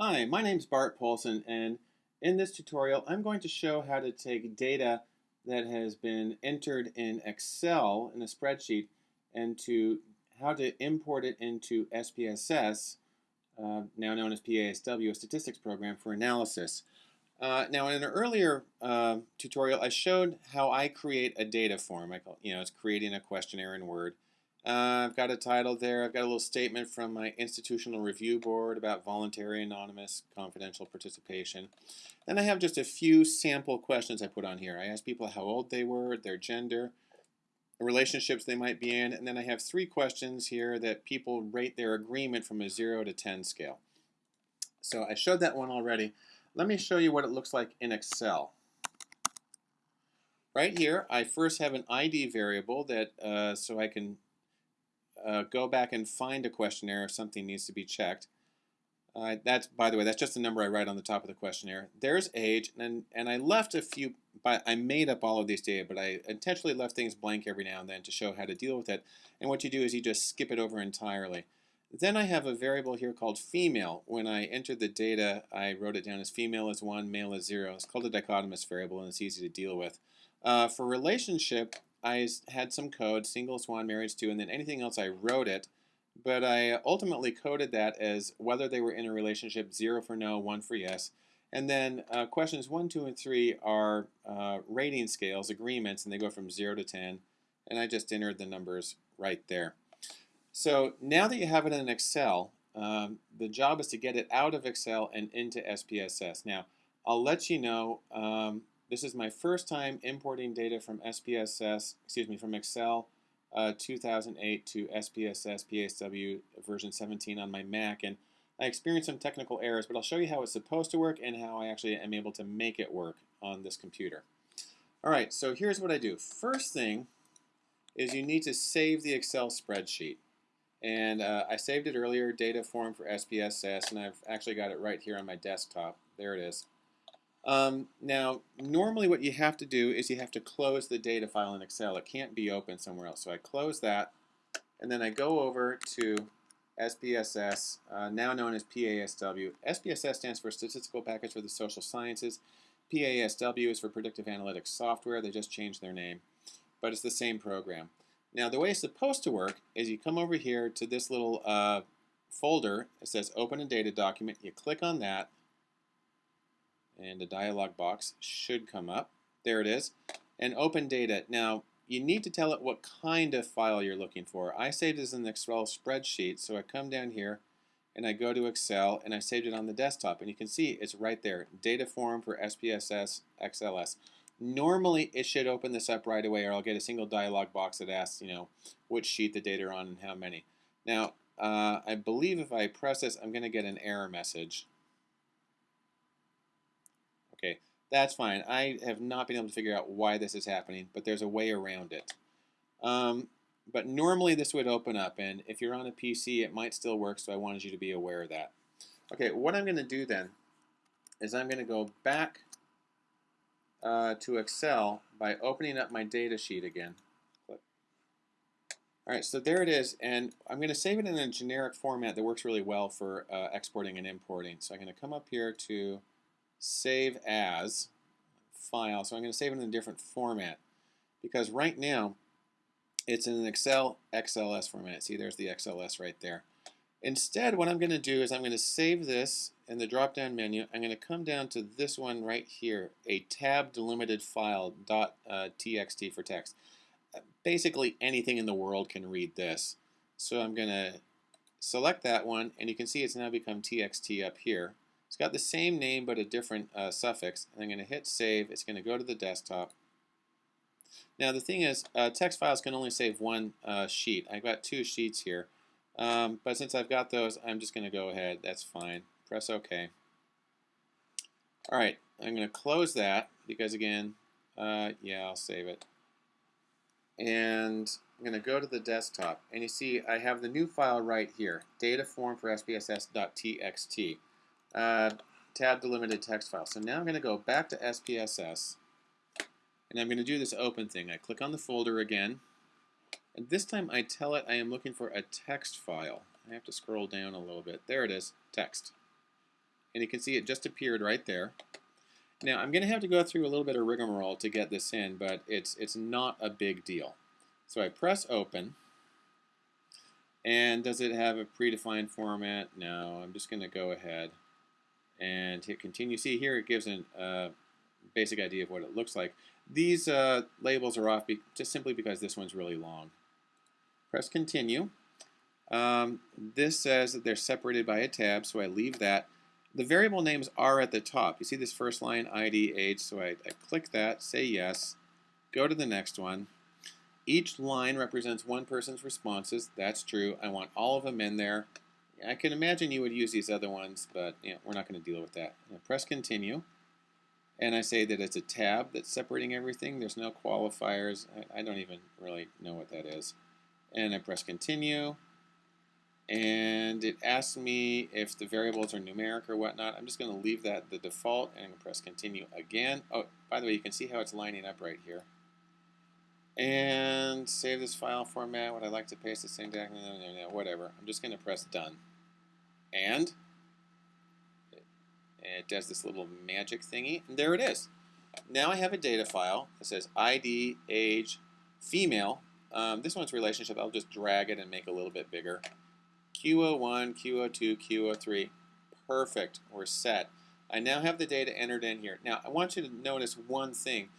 Hi, my name is Bart Poulson and in this tutorial I'm going to show how to take data that has been entered in Excel in a spreadsheet and to how to import it into SPSS, uh, now known as PASW, a statistics program for analysis. Uh, now in an earlier uh, tutorial I showed how I create a data form. I call, you know, it's creating a questionnaire in Word. Uh, I've got a title there. I've got a little statement from my institutional review board about voluntary, anonymous, confidential participation. Then I have just a few sample questions I put on here. I ask people how old they were, their gender, the relationships they might be in, and then I have three questions here that people rate their agreement from a 0 to 10 scale. So I showed that one already. Let me show you what it looks like in Excel. Right here, I first have an ID variable that uh, so I can uh, go back and find a questionnaire if something needs to be checked. Uh, that's, by the way, that's just the number I write on the top of the questionnaire. There's age, and and I left a few, but I made up all of these data, but I intentionally left things blank every now and then to show how to deal with it. And what you do is you just skip it over entirely. Then I have a variable here called female. When I entered the data, I wrote it down as female is 1, male is 0. It's called a dichotomous variable, and it's easy to deal with. Uh, for relationship, I had some code, single swan marriage to, and then anything else I wrote it. But I ultimately coded that as whether they were in a relationship, 0 for no, 1 for yes. And then uh, questions 1, 2, and 3 are uh, rating scales, agreements, and they go from 0 to 10. And I just entered the numbers right there. So now that you have it in Excel, um, the job is to get it out of Excel and into SPSS. Now, I'll let you know um, this is my first time importing data from SPSS, excuse me, from Excel uh, 2008 to SPSS PASW version 17 on my Mac. And I experienced some technical errors, but I'll show you how it's supposed to work and how I actually am able to make it work on this computer. All right, so here's what I do. First thing is you need to save the Excel spreadsheet. And uh, I saved it earlier, data form for SPSS, and I've actually got it right here on my desktop. There it is. Um, now, normally what you have to do is you have to close the data file in Excel. It can't be open somewhere else. So I close that, and then I go over to SPSS, uh, now known as PASW. SPSS stands for Statistical Package for the Social Sciences. PASW is for Predictive Analytics Software. They just changed their name, but it's the same program. Now, the way it's supposed to work is you come over here to this little uh, folder. It says Open a Data Document. You click on that, and a dialog box should come up. There it is. And open data. Now, you need to tell it what kind of file you're looking for. I saved it as an Excel spreadsheet, so I come down here and I go to Excel and I saved it on the desktop. And you can see it's right there, data form for SPSS XLS. Normally, it should open this up right away or I'll get a single dialog box that asks, you know, which sheet the data are on and how many. Now, uh, I believe if I press this, I'm going to get an error message. Okay, that's fine. I have not been able to figure out why this is happening, but there's a way around it. Um, but normally this would open up, and if you're on a PC, it might still work, so I wanted you to be aware of that. Okay, what I'm going to do then is I'm going to go back uh, to Excel by opening up my data sheet again. All right, so there it is, and I'm going to save it in a generic format that works really well for uh, exporting and importing. So I'm going to come up here to save as file. So I'm going to save it in a different format because right now it's in an Excel XLS format. See, there's the XLS right there. Instead, what I'm going to do is I'm going to save this in the drop-down menu. I'm going to come down to this one right here, a tab delimited file dot uh, txt for text. Basically, anything in the world can read this. So I'm going to select that one, and you can see it's now become txt up here. It's got the same name but a different uh, suffix. And I'm going to hit save. It's going to go to the desktop. Now the thing is, uh, text files can only save one uh, sheet. I've got two sheets here. Um, but since I've got those, I'm just going to go ahead. That's fine. Press OK. All right, I'm going to close that because again, uh, yeah, I'll save it. And I'm going to go to the desktop. And you see I have the new file right here, data form for SPSS.txt uh, tab delimited text file. So now I'm going to go back to SPSS and I'm going to do this open thing. I click on the folder again and this time I tell it I am looking for a text file. I have to scroll down a little bit. There it is, text. And you can see it just appeared right there. Now I'm going to have to go through a little bit of rigmarole to get this in, but it's, it's not a big deal. So I press open. And does it have a predefined format? No, I'm just going to go ahead and hit continue. See here it gives a uh, basic idea of what it looks like. These uh, labels are off just simply because this one's really long. Press continue. Um, this says that they're separated by a tab, so I leave that. The variable names are at the top. You see this first line, ID, age, so I, I click that, say yes, go to the next one. Each line represents one person's responses. That's true. I want all of them in there. I can imagine you would use these other ones, but you know, we're not going to deal with that. press continue, and I say that it's a tab that's separating everything. There's no qualifiers. I, I don't even really know what that is. And I press continue, and it asks me if the variables are numeric or whatnot. I'm just going to leave that the default and press continue again. Oh, by the way, you can see how it's lining up right here and save this file format. Would I like to paste the same document? Whatever. I'm just going to press done. And it does this little magic thingy, and there it is. Now I have a data file that says ID, age, female. Um, this one's relationship. I'll just drag it and make it a little bit bigger. Q01, Q02, Q03. Perfect. We're set. I now have the data entered in here. Now, I want you to notice one thing.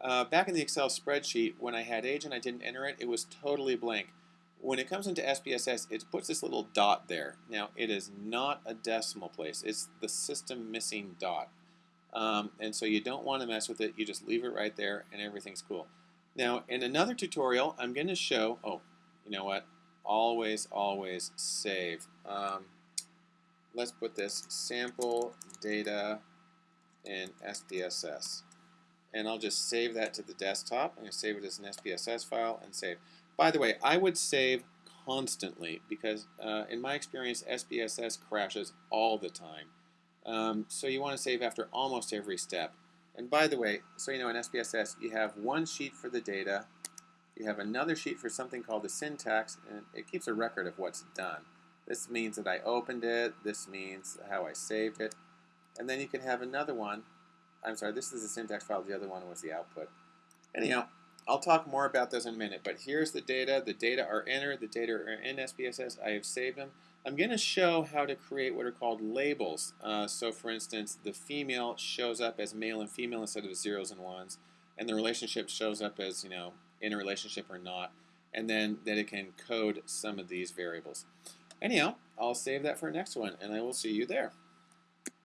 Uh, back in the Excel spreadsheet, when I had age and I didn't enter it, it was totally blank. When it comes into SPSS, it puts this little dot there. Now, it is not a decimal place. It's the system missing dot. Um, and so you don't want to mess with it. You just leave it right there and everything's cool. Now, in another tutorial, I'm going to show, oh, you know what? Always, always save. Um, let's put this sample data in SPSS and I'll just save that to the desktop. I'm going to save it as an SPSS file and save. By the way, I would save constantly because uh, in my experience, SPSS crashes all the time. Um, so you want to save after almost every step. And by the way, so you know in SPSS, you have one sheet for the data, you have another sheet for something called the syntax, and it keeps a record of what's done. This means that I opened it, this means how I saved it, and then you can have another one I'm sorry, this is the syntax file, the other one was the output. Anyhow, I'll talk more about those in a minute, but here's the data. The data are entered, the data are in SPSS. I have saved them. I'm going to show how to create what are called labels. Uh, so for instance, the female shows up as male and female instead of zeros and ones, and the relationship shows up as, you know, in a relationship or not, and then that it can code some of these variables. Anyhow, I'll save that for next one, and I will see you there.